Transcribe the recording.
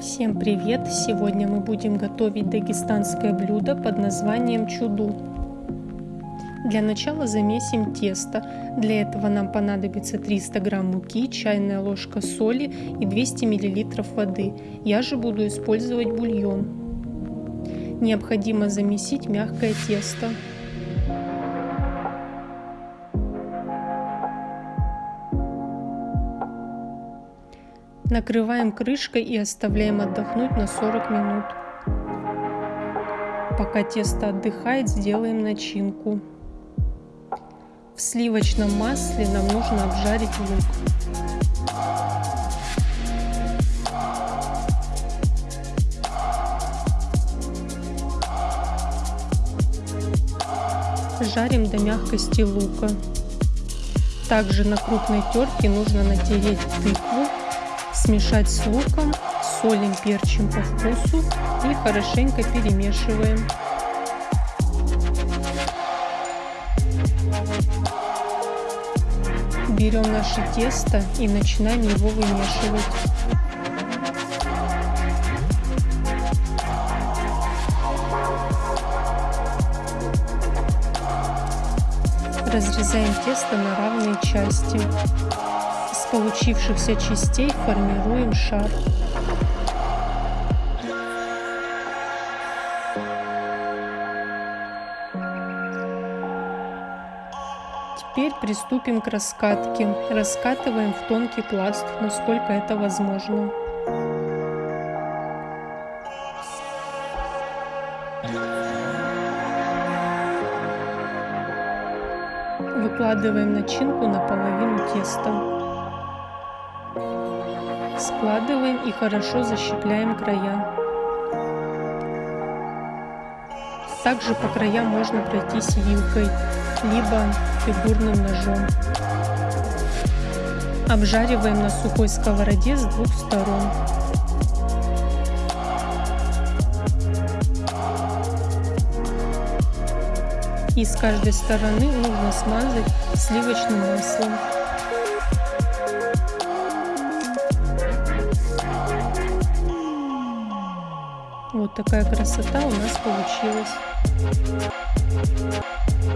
Всем привет! Сегодня мы будем готовить дагестанское блюдо под названием чуду. Для начала замесим тесто. Для этого нам понадобится 300 грамм муки, чайная ложка соли и 200 миллилитров воды. Я же буду использовать бульон. Необходимо замесить мягкое тесто. Накрываем крышкой и оставляем отдохнуть на 40 минут. Пока тесто отдыхает, сделаем начинку. В сливочном масле нам нужно обжарить лук. Жарим до мягкости лука. Также на крупной терке нужно натереть тыкву Смешать с луком, солим, перчим по вкусу и хорошенько перемешиваем. Берем наше тесто и начинаем его вымешивать. Разрезаем тесто на равные части получившихся частей формируем шар. Теперь приступим к раскатке. Раскатываем в тонкий пласт, насколько это возможно. Выкладываем начинку на половину теста. Складываем и хорошо защипляем края. Также по краям можно пройтись вилкой, либо фигурным ножом. Обжариваем на сухой сковороде с двух сторон. И с каждой стороны нужно смазать сливочным маслом. Такая красота у нас получилась.